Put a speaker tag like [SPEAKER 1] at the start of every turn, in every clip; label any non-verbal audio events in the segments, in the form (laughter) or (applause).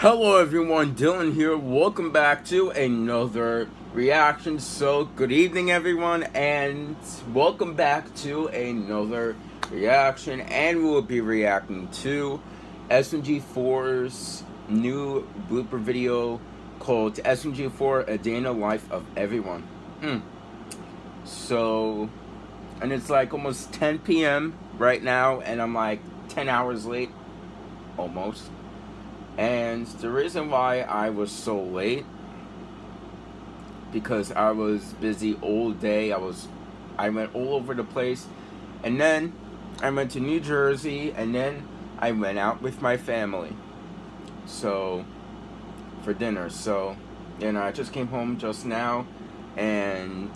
[SPEAKER 1] Hello everyone, Dylan here. Welcome back to another reaction. So, good evening everyone, and welcome back to another reaction. And we'll be reacting to SMG4's new blooper video called SMG4 A Day in the Life of Everyone. Mm. So, and it's like almost 10 p.m. right now, and I'm like 10 hours late, almost. And the reason why I was so late, because I was busy all day, I was, I went all over the place, and then I went to New Jersey, and then I went out with my family, so, for dinner, so, know, I just came home just now, and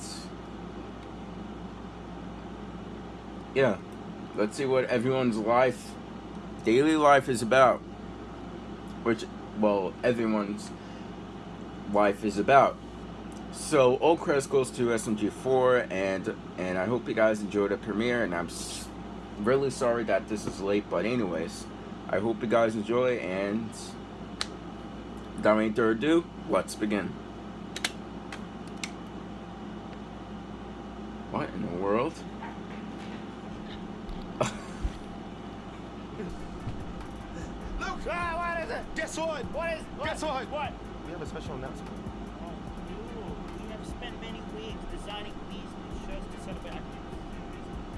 [SPEAKER 1] yeah, let's see what everyone's life, daily life is about. Which, well, everyone's life is about. So, all credits goes to SMG4, and and I hope you guys enjoyed the premiere, and I'm really sorry that this is late, but anyways, I hope you guys enjoy, and without any further ado, let's begin.
[SPEAKER 2] Is what?
[SPEAKER 3] Guess what?
[SPEAKER 2] What?
[SPEAKER 3] We have a special announcement.
[SPEAKER 2] Oh, dude, we have spent many weeks designing these shirts to celebrate.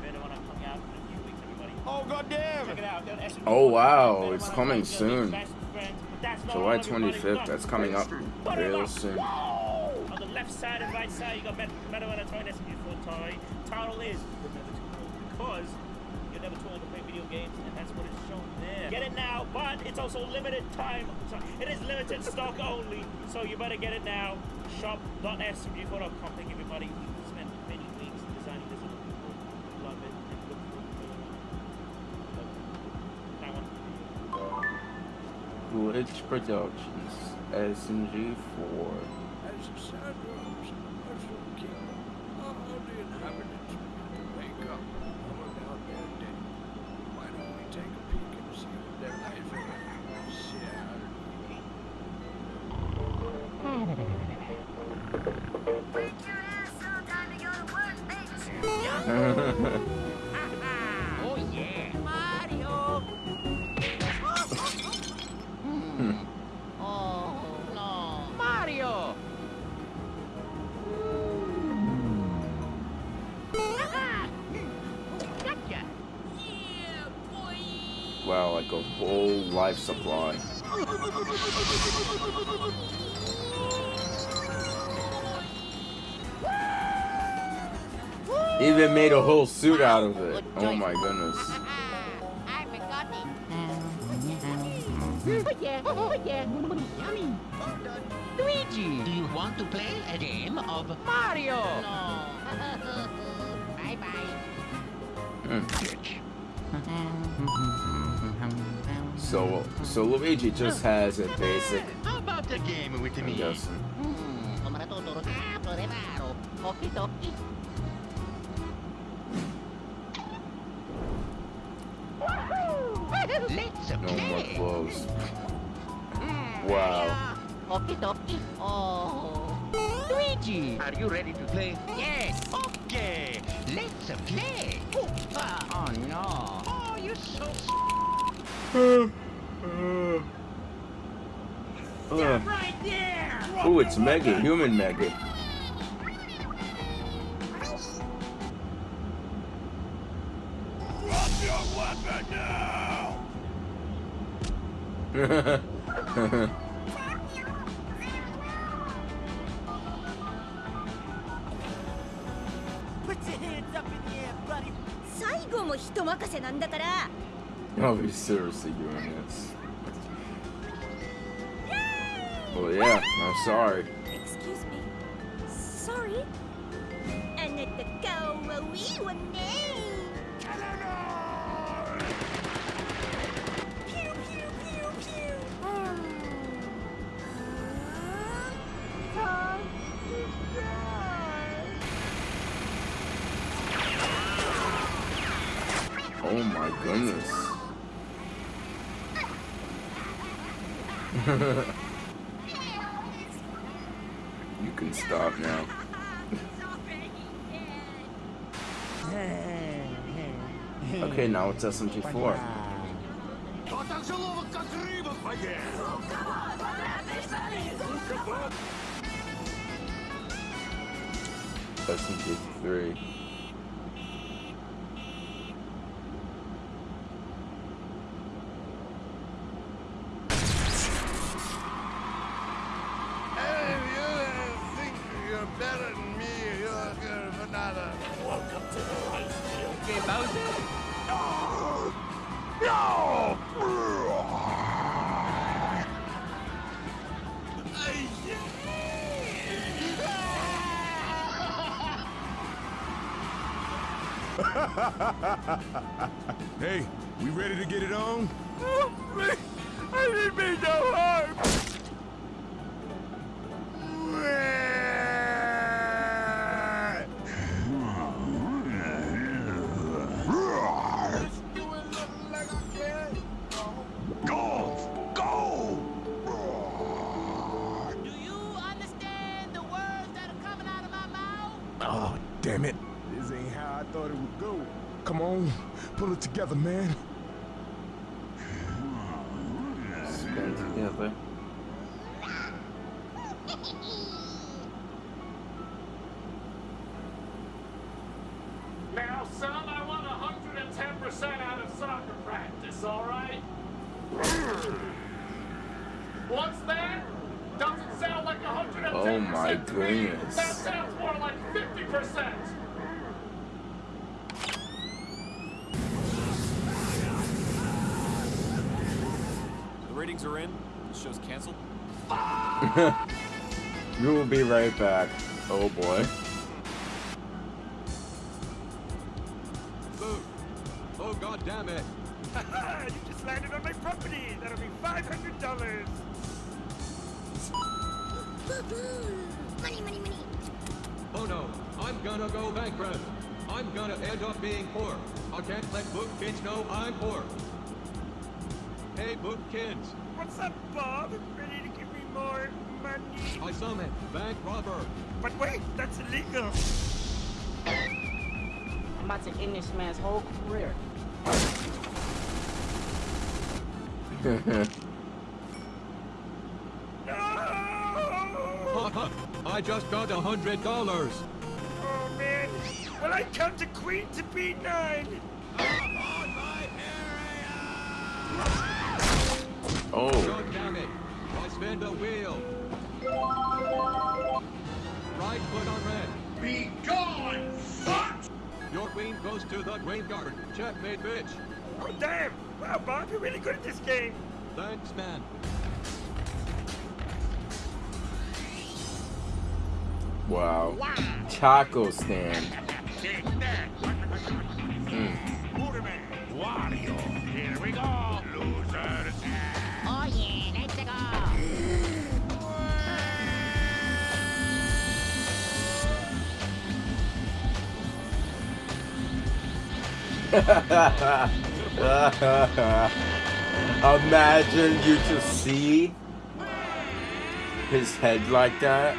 [SPEAKER 2] Better when I'm coming out in a few weeks, everybody.
[SPEAKER 3] Oh goddamn!
[SPEAKER 2] Check it out.
[SPEAKER 1] Oh, wow,
[SPEAKER 2] Better
[SPEAKER 1] it's coming
[SPEAKER 2] Coming,
[SPEAKER 1] soon.
[SPEAKER 2] Best friends, but that's not
[SPEAKER 1] July 25th, that's coming up
[SPEAKER 2] put 'em
[SPEAKER 1] real soon.
[SPEAKER 2] On the left side and right side, you got Met- Metal and a toy SMG4 toy. Title is You're Never Too Old because you're never too old to play video games, and that's what is shown there. Get it now, but it's also limited time. So it is limited (laughs) stock only, so you better get it now. Shop.smg4.com. Thank you, everybody. We spent many weeks designing this. and People love it. And look forward to it. That one.
[SPEAKER 1] Glitch Productions, SMG4.
[SPEAKER 4] Like
[SPEAKER 1] a whole life supply. Even made a whole suit out of it. Oh my goodness.
[SPEAKER 5] I forgot it. Oh yeah, oh yeah. Yummy. Luigi, do you want to play a game of Mario? (laughs) No. bye bye.
[SPEAKER 1] Mm. So, so Luigi just has a basic.
[SPEAKER 3] How about the game with me?
[SPEAKER 1] guessing.
[SPEAKER 5] Come tutto rotato, revaro. Occhi tocchi. Let's
[SPEAKER 1] No more
[SPEAKER 5] play.
[SPEAKER 1] clothes.
[SPEAKER 5] Hmm,
[SPEAKER 1] Wow.
[SPEAKER 5] Oh. Luigi,
[SPEAKER 3] Are you ready to play?
[SPEAKER 5] yes. Okay, let's play. Oh no. Oh, so.
[SPEAKER 1] Uh,
[SPEAKER 2] Right
[SPEAKER 1] oh, it's Meggy, human Meggy.
[SPEAKER 4] Drop your weapon now! (laughs) (laughs)
[SPEAKER 6] 任せなんだから。
[SPEAKER 1] Are we seriously doing this? Well, yeah, I'm sorry.
[SPEAKER 6] Excuse me. Sorry? あなた顔はいいわね。
[SPEAKER 1] My goodness. (laughs) you can stop now. Okay, now it's SMG4. SMG3.
[SPEAKER 4] Nada.
[SPEAKER 5] Okay, Bowser.
[SPEAKER 7] Hey, we ready to get it on? (laughs)
[SPEAKER 4] I didn't mean no harm.
[SPEAKER 7] Oh, damn it. This ain't how I thought it would go. Come on, pull it together, man.
[SPEAKER 1] Stand together.
[SPEAKER 8] Now, son, I want 110% out of soccer practice, all right? What's that? Doesn't sound like 110%.
[SPEAKER 1] Oh my goodness.
[SPEAKER 8] That sounds more like 50%.
[SPEAKER 3] The ratings are in. The show's canceled. (laughs)
[SPEAKER 1] We will be right back. Oh boy.
[SPEAKER 3] Boo! Oh, god damn it! (laughs)
[SPEAKER 2] you just landed on my property. That'll be five hundred dollars.
[SPEAKER 6] Money, money, money.
[SPEAKER 9] Oh no, I'm gonna go bankrupt. I'm gonna end up being poor. I can't let book kids know I'm poor. Hey, book kids,
[SPEAKER 2] What's up, Bob? Ready to give me more money?
[SPEAKER 9] I summon bank robber.
[SPEAKER 2] But wait, that's illegal.
[SPEAKER 10] I'm about to end this man's whole career. (laughs)
[SPEAKER 2] No!
[SPEAKER 9] Papa, I just got a hundred dollars.
[SPEAKER 2] Oh man. Well, I come to Queen to be nine.
[SPEAKER 1] Oh,
[SPEAKER 9] God damn it! I spin the wheel. Right foot on red.
[SPEAKER 8] Be gone, fuck!
[SPEAKER 9] Your queen goes to the graveyard. Checkmate, bitch.
[SPEAKER 2] Oh damn! Wow, Bob, you're really good at this game.
[SPEAKER 9] Thanks, man.
[SPEAKER 1] Wow. Taco stand. Mm.
[SPEAKER 8] Here we go, losers. (laughs)
[SPEAKER 5] Oh yeah, let's go.
[SPEAKER 1] Imagine you just see his head like that.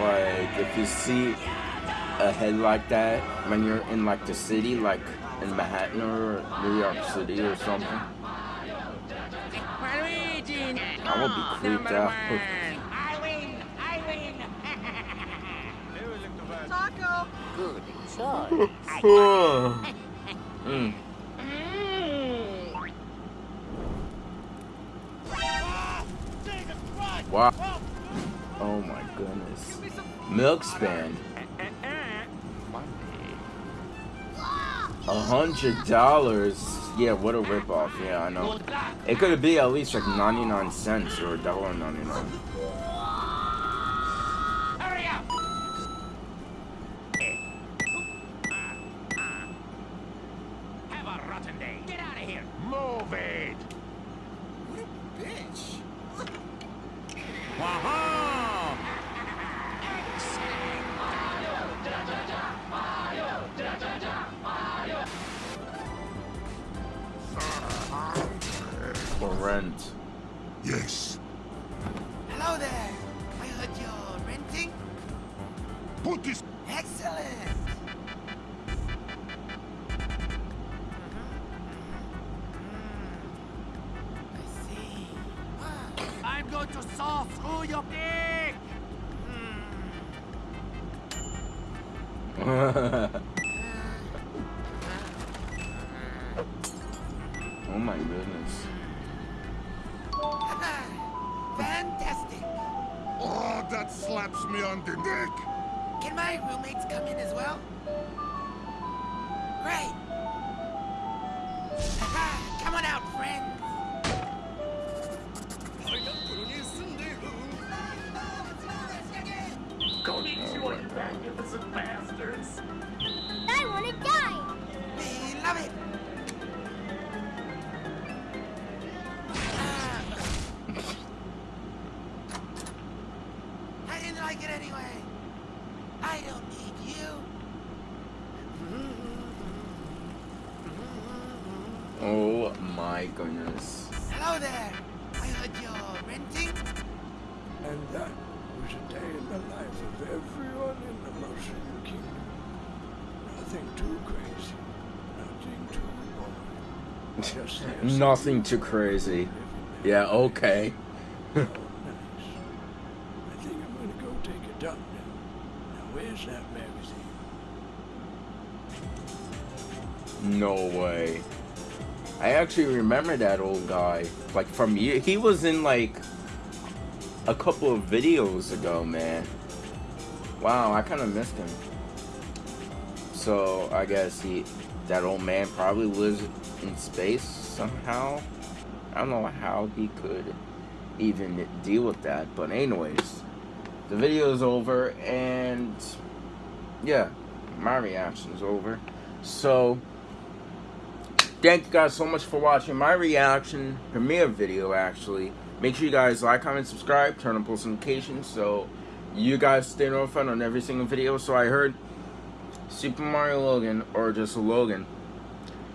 [SPEAKER 1] Like, if you see a head like that when you're in like the city, like in Manhattan or New York City or something,
[SPEAKER 5] Luigi,
[SPEAKER 1] I would be creeped out.
[SPEAKER 5] I win, I win.
[SPEAKER 10] Good choice. (laughs)
[SPEAKER 1] Mm. Goodness. Milk span. A hundred dollars. Yeah, what a ripoff. Yeah, I know. It could be at least like 99 cents or $1.99.
[SPEAKER 8] friends.
[SPEAKER 4] Yes. Hello there.
[SPEAKER 8] I
[SPEAKER 1] heard you're
[SPEAKER 7] renting. Put this.
[SPEAKER 11] Excellent. Mm-hmm. Mm-hmm. Mm-hmm. I see. I'm going to saw through your dick.
[SPEAKER 7] Hmm. (laughs) on the dick.
[SPEAKER 11] Can my roommates come in as well? Great. come on out, friends.
[SPEAKER 8] Konnichiwa, you magnificent bastards.
[SPEAKER 6] I want to die.
[SPEAKER 11] We love it.
[SPEAKER 1] My goodness.
[SPEAKER 11] Hello there. I heard you're renting.
[SPEAKER 4] And that was a day in the life of everyone in the Mushroom Kingdom. Nothing too crazy. Nothing too boring. (laughs)
[SPEAKER 1] Nothing too crazy. Yeah, okay. (laughs)
[SPEAKER 4] Oh, nice. I think I'm gonna go take a dump now. Now where's that magazine?
[SPEAKER 1] No way. I actually remember that old guy. Like from you he was in like a couple of videos ago, man. Wow, I kinda missed him. So I guess he that old man probably lives in space somehow. I don't know how he could even deal with that. But anyways, the video is over and yeah, my reaction is over. So thank you guys so much for watching my reaction premiere video actually. Make sure you guys like comment subscribe turn on post notifications so you guys stay notified on every single video. So i heard super mario logan or just logan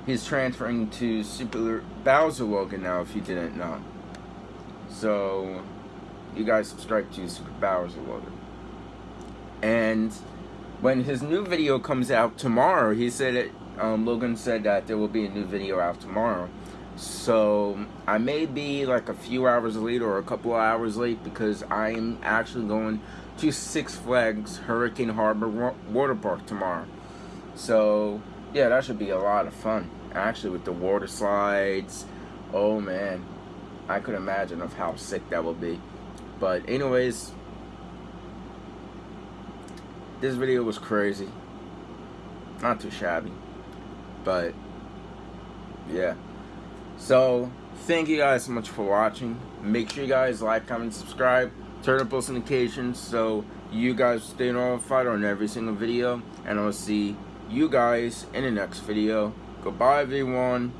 [SPEAKER 1] he's transferring to super bowser logan now if you didn't know. So you guys subscribe to super bowser logan. And when his new video comes out tomorrow he said it um, Logan said that there will be a new video out tomorrow. So I may be like a few hours late or a couple of hours late because I'm actually going to Six Flags Hurricane Harbor Water Park tomorrow. So yeah, that should be a lot of fun. Actually with the water slides. Oh man. I could imagine of how sick that will be. But anyways, this video was crazy. Not too shabby but yeah. So thank you guys so much for watching. Make sure you guys like comment subscribe. Turn on post notifications so you guys stay notified on every single video. And i'll see you guys in the next video. Goodbye everyone